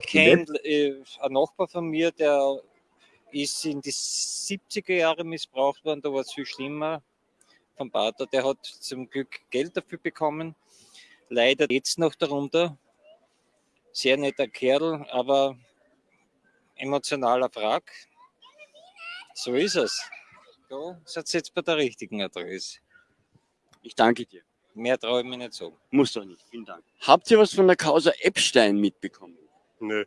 Ich kenne äh, einen Nachbar von mir, der ist in die 70er Jahre missbraucht worden, da war es viel schlimmer vom Pater. Der hat zum Glück Geld dafür bekommen. Leider jetzt noch darunter. Sehr netter Kerl, aber emotionaler Wrack. So ist es. Da seid ihr jetzt bei der richtigen Adresse. Ich danke dir. Mehr traue ich mir nicht so. Muss doch nicht. Vielen Dank. Habt ihr was von der Causa Epstein mitbekommen? Nö.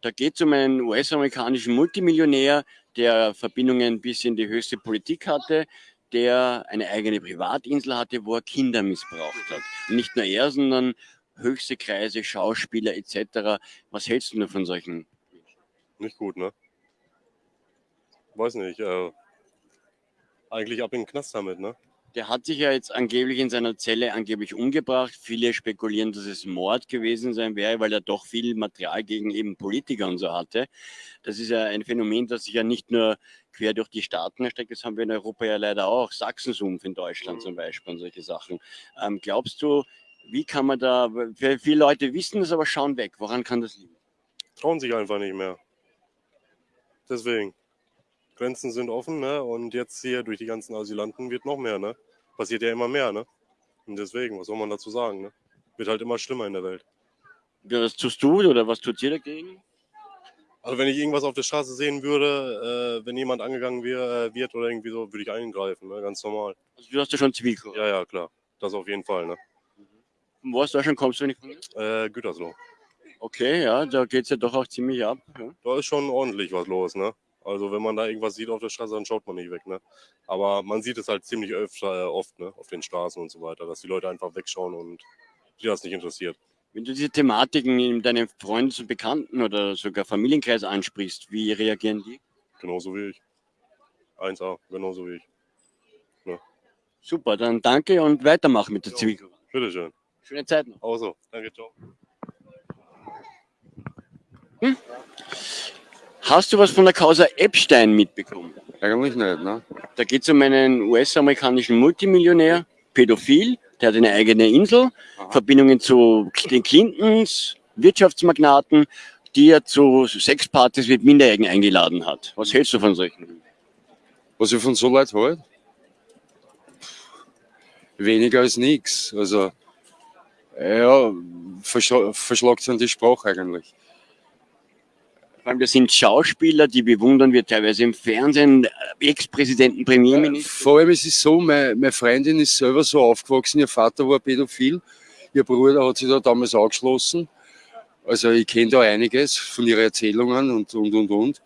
Da geht es um einen US-amerikanischen Multimillionär, der Verbindungen bis in die höchste Politik hatte, der eine eigene Privatinsel hatte, wo er Kinder missbraucht hat. Und nicht nur er, sondern höchste Kreise, Schauspieler etc. Was hältst du nur von solchen? Nicht gut, ne? Weiß nicht. Äh, eigentlich ab in den Knast damit, ne? Der hat sich ja jetzt angeblich in seiner Zelle angeblich umgebracht. Viele spekulieren, dass es Mord gewesen sein wäre, weil er doch viel Material gegen eben Politiker und so hatte. Das ist ja ein Phänomen, das sich ja nicht nur quer durch die Staaten erstreckt, das haben wir in Europa ja leider auch. Sachsensumpf in Deutschland mhm. zum Beispiel und solche Sachen. Ähm, glaubst du, wie kann man da, viele Leute wissen das, aber schauen weg. Woran kann das liegen? Trauen sich einfach nicht mehr. Deswegen. Grenzen sind offen, ne? Und jetzt hier durch die ganzen Asylanten wird noch mehr, ne? Passiert ja immer mehr, ne? Und deswegen, was soll man dazu sagen, ne? Wird halt immer schlimmer in der Welt. Ja, was tust du oder was tut ihr dagegen? Also wenn ich irgendwas auf der Straße sehen würde, äh, wenn jemand angegangen wär, äh, wird oder irgendwie so, würde ich eingreifen, ne? ganz normal. Also du hast ja schon Zivilkurs? Ja, ja, klar. Das auf jeden Fall, ne? Wo aus Deutschland kommst du, wenn ich Äh, Gütersloh. Okay, ja, da geht es ja doch auch ziemlich ab. Ja. Da ist schon ordentlich was los, ne? Also wenn man da irgendwas sieht auf der Straße, dann schaut man nicht weg. Ne? Aber man sieht es halt ziemlich öfter, äh, oft ne? auf den Straßen und so weiter, dass die Leute einfach wegschauen und die das nicht interessiert. Wenn du diese Thematiken in deinem Freundes- und Bekannten- oder sogar Familienkreis ansprichst, wie reagieren die? Genauso wie ich. 1A, genauso wie ich. Ne? Super, dann danke und weitermachen mit der. Zivilcourage. Bitteschön. Schöne Zeit noch. Auch so. Danke, ciao. Hm? Hast du was von der Causa Epstein mitbekommen? Eigentlich nicht, ne? Da geht es um einen US-amerikanischen Multimillionär, pädophil, der hat eine eigene Insel, Aha. Verbindungen zu den Clintons, Wirtschaftsmagnaten, die er zu Sexpartys mit Minderjährigen eingeladen hat. Was hältst du von solchen? Was ich von so Leuten halte? Weniger als nichts. Also, ja, verschlagt sind die Sprache eigentlich. Vor allem, das sind Schauspieler, die bewundern wir teilweise im Fernsehen, Ex-Präsidenten, Premierminister. Vor allem ist es so, meine, meine Freundin ist selber so aufgewachsen, ihr Vater war pädophil, ihr Bruder hat sich da damals angeschlossen. Also ich kenne da einiges von ihren Erzählungen und, und, und, und.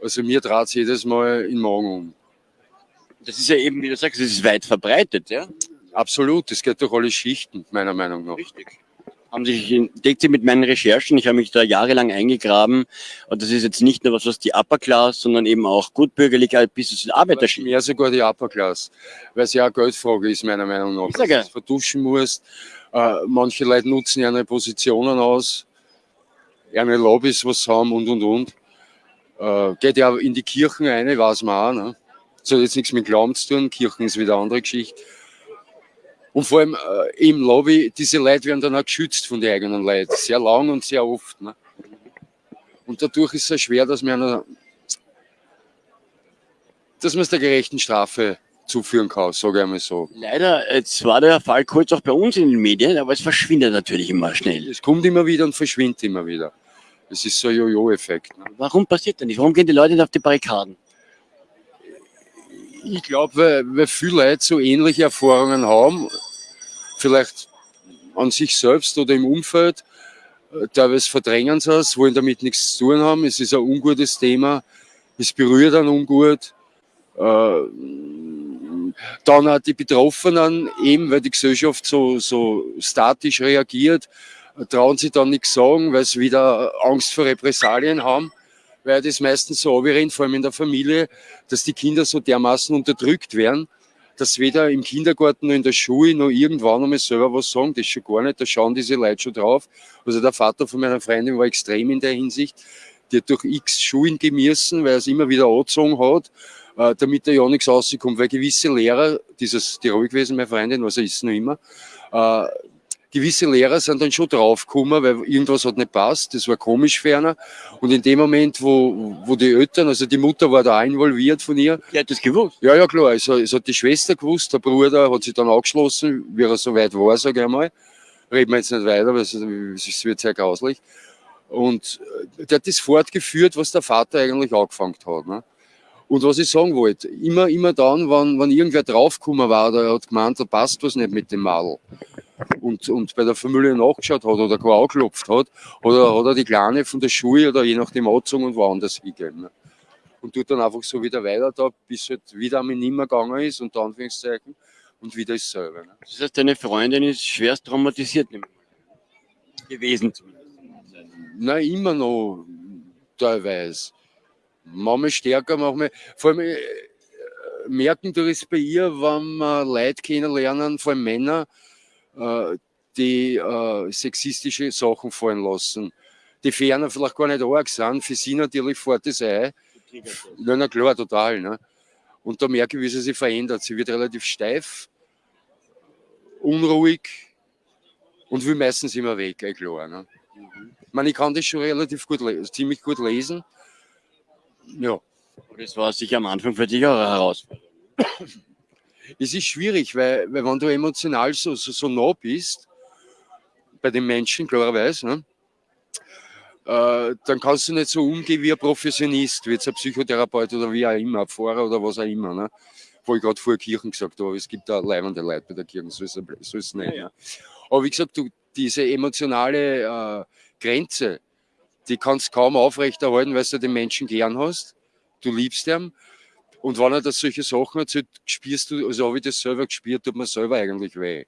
Also mir trat es jedes Mal in den Magen um. Das ist ja eben, wie du sagst, das ist weit verbreitet, ja? Absolut, das geht durch alle Schichten, meiner Meinung nach. Richtig haben sich entdeckt sie mit meinen Recherchen. Ich habe mich da jahrelang eingegraben. Und das ist jetzt nicht nur was, was die Upper Class, sondern eben auch gutbürgerliche bis zu den Arbeiterschichten. Mehr sogar die Upper Class, weil es ja eine Geldfrage ist, meiner Meinung nach. Dass du verduschen musst. Äh, manche Leute nutzen ihre Positionen aus, ihre Lobbys was haben und, und, und. Äh, geht ja in die Kirchen rein, weiß man auch. Ne? Das hat jetzt nichts mit Glauben zu tun. Kirchen ist wieder eine andere Geschichte. Und vor allem äh, im Lobby, diese Leute werden dann auch geschützt von den eigenen Leuten. Sehr lang und sehr oft. Ne? Und dadurch ist es schwer, dass man einer, dass man es der gerechten Strafe zuführen kann, sage ich einmal so. Leider, jetzt war der Fall kurz auch bei uns in den Medien, aber es verschwindet natürlich immer schnell. Es kommt immer wieder und verschwindet immer wieder. Es ist so ein Jojo-Effekt. Ne? Warum passiert das nicht? Warum gehen die Leute nicht auf die Barrikaden? Ich glaube, weil, weil viele Leute so ähnliche Erfahrungen haben, vielleicht an sich selbst oder im Umfeld, äh, teilweise verdrängen sie es, wollen damit nichts zu tun haben. Es ist ein ungutes Thema, es berührt einen ungut. Äh, dann auch die Betroffenen, eben weil die Gesellschaft so, so statisch reagiert, trauen sie dann nichts sagen, weil sie wieder Angst vor Repressalien haben weil das meistens so rennt, vor allem in der Familie, dass die Kinder so dermaßen unterdrückt werden, dass weder im Kindergarten noch in der Schule noch irgendwann einmal selber was sagen, das schon gar nicht, da schauen diese Leute schon drauf. Also der Vater von meiner Freundin war extrem in der Hinsicht, die hat durch x Schulen gemissen, weil er es immer wieder angezogen hat, äh, damit er ja nichts rauskommt, weil gewisse Lehrer, dieses, die ruhig gewesen, meine Freundin, was er ist noch immer, äh, gewisse Lehrer sind dann schon draufgekommen, weil irgendwas hat nicht passt, das war komisch ferner. Und in dem Moment, wo, wo die Eltern, also die Mutter war da auch involviert von ihr. Die hat das gewusst. Ja, ja, klar, also, es hat die Schwester gewusst, der Bruder hat sich dann angeschlossen, wie er so weit war, sage ich einmal. Reden wir jetzt nicht weiter, weil es es wird sehr grauslich. Und äh, der hat das fortgeführt, was der Vater eigentlich angefangen hat. Ne? Und was ich sagen wollte, immer, immer dann, wenn, wenn irgendwer draufgekommen war, der hat gemeint, da passt was nicht mit dem Madel. Und, und bei der Familie nachgeschaut hat oder gar angeklopft hat, oder hat er die Kleine von der Schule oder je nachdem angezogen und woanders hingegeben. Ne? Und tut dann einfach so wieder weiter da, bis halt wieder einmal nimmer gegangen ist, unter Anführungszeichen, und wieder ist selber. Ne? Das heißt, deine Freundin ist schwerst traumatisiert gewesen. Nein, immer noch teilweise. Manchmal stärker, manchmal. Vor allem äh, merken du es bei ihr, wenn wir Leute kennenlernen, vor allem Männer, äh, die äh, sexistische Sachen fallen lassen. Die ferner vielleicht gar nicht arg sind, für sie natürlich fährt das ein. Na, na klar, total. Ne? Und da merke ich, wie sie sich verändert. Sie wird relativ steif, unruhig und will meistens immer weg, eh klar. Ne? Ich meine, ich kann das schon relativ gut, ziemlich gut lesen. Ja. Das war sicher am Anfang für dich auch eine Herausforderung. Es ist schwierig, weil, weil wenn du emotional so, so, so nah bist, bei den Menschen klarerweise, ne, äh, dann kannst du nicht so umgehen wie ein Professionist, wie jetzt ein Psychotherapeut oder wie auch immer, ein Pfarrer oder was auch immer. Ne? Wo ich gerade vor der Kirche gesagt habe, es gibt da leibende Leute bei der Kirche, so ist es, so ist es nicht. Ja, ja. Ne? Aber wie gesagt, du, diese emotionale äh, Grenze, die kannst du kaum aufrechterhalten, weil du den Menschen gern hast. Du liebst ihn. Und wenn er das solche Sachen erzählt, spürst du, also habe ich das selber gespürt, tut mir selber eigentlich weh.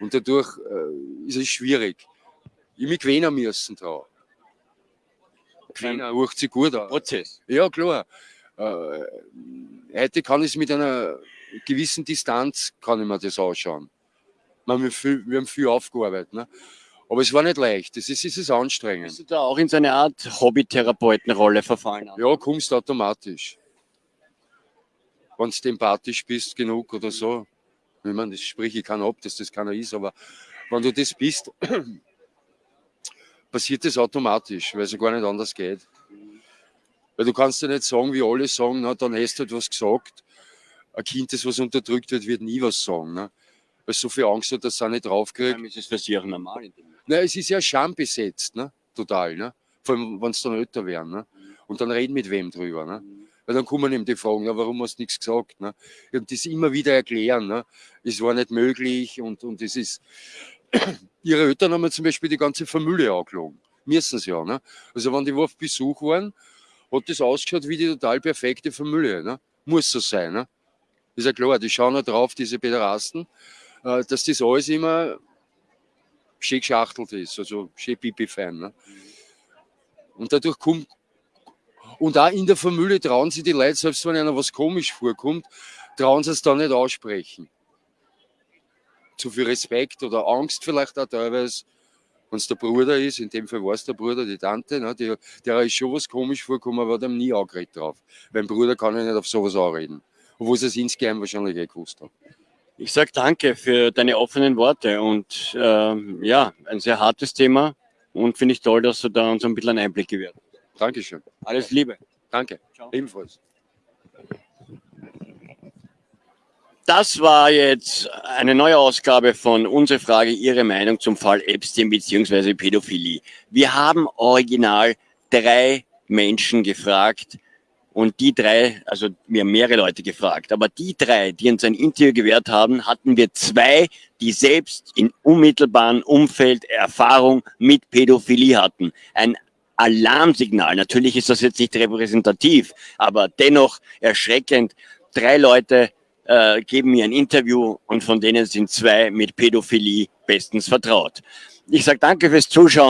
Und dadurch äh, ist es schwierig. Ich mich gewöhnen müssen da. Gewöhnen, hört sich gut an. Prozess. Ja, klar. Äh, heute kann ich es mit einer gewissen Distanz, kann ich mir das anschauen. Wir haben viel, wir haben viel aufgearbeitet. Ne? Aber es war nicht leicht, es ist, es ist anstrengend. Bist du da auch in so eine Art Hobbytherapeutenrolle verfallen? Ja, kommst automatisch. Wenn du empathisch bist genug oder so. Ich meine, das sprich ich kann ab, dass das keiner ist, aber wenn du das bist, passiert das automatisch, weil es ja gar nicht anders geht. Weil du kannst ja nicht sagen, wie alle sagen, na, dann hast du halt was gesagt. Ein Kind, das was unterdrückt wird, wird nie was sagen. Ne? Weil es so viel Angst hat, dass auch nicht draufkriegt. Ist es für sie auch normal? Nein, es ist ja schambesetzt, ne? total. Ne? Vor allem, wenn es dann älter werden. Ne? Und dann reden mit wem drüber. Ne? Weil dann kommen eben die Fragen, warum hast du nichts gesagt? Ne? Und das immer wieder erklären. Ne? Es war nicht möglich und, und es ist. Ihre Eltern haben zum Beispiel die ganze Familie angelogen. Müssen sie ja. Ne? Also, wenn die auf Besuch waren, hat das ausgeschaut wie die total perfekte Familie. Ne? Muss so sein. Ne? Ist ja klar, die schauen ja drauf, diese Pederasten, äh, dass das alles immer schön geschachtelt ist, also schön pipi-fein. Ne? Und dadurch kommt, und auch in der Familie trauen sich die Leute, selbst wenn einer was komisch vorkommt, trauen sie es dann nicht aussprechen. Zu viel Respekt oder Angst vielleicht auch teilweise, wenn es der Bruder ist, in dem Fall war es der Bruder, die Tante, ne, die, der ist schon was komisch vorgekommen, aber ihm nie angeredet drauf. Mein Bruder kann ja nicht auf sowas anreden. Obwohl sie es insgeheim wahrscheinlich eh gewusst haben. Ich sage danke für deine offenen Worte und äh, ja, ein sehr hartes Thema und finde ich toll, dass du da uns ein bisschen einen Einblick gewährt. Dankeschön. Alles Liebe. Danke. Ciao. Ebenfalls. Das war jetzt eine neue Ausgabe von Unsere Frage, Ihre Meinung zum Fall Epstein bzw. Pädophilie. Wir haben original drei Menschen gefragt und die drei, also wir haben mehrere Leute gefragt, aber die drei, die uns ein Interview gewährt haben, hatten wir zwei, die selbst in unmittelbaren Umfeld Erfahrung mit Pädophilie hatten. Ein Alarmsignal. Natürlich ist das jetzt nicht repräsentativ, aber dennoch erschreckend. Drei Leute äh, geben mir ein Interview und von denen sind zwei mit Pädophilie bestens vertraut. Ich sage danke fürs Zuschauen.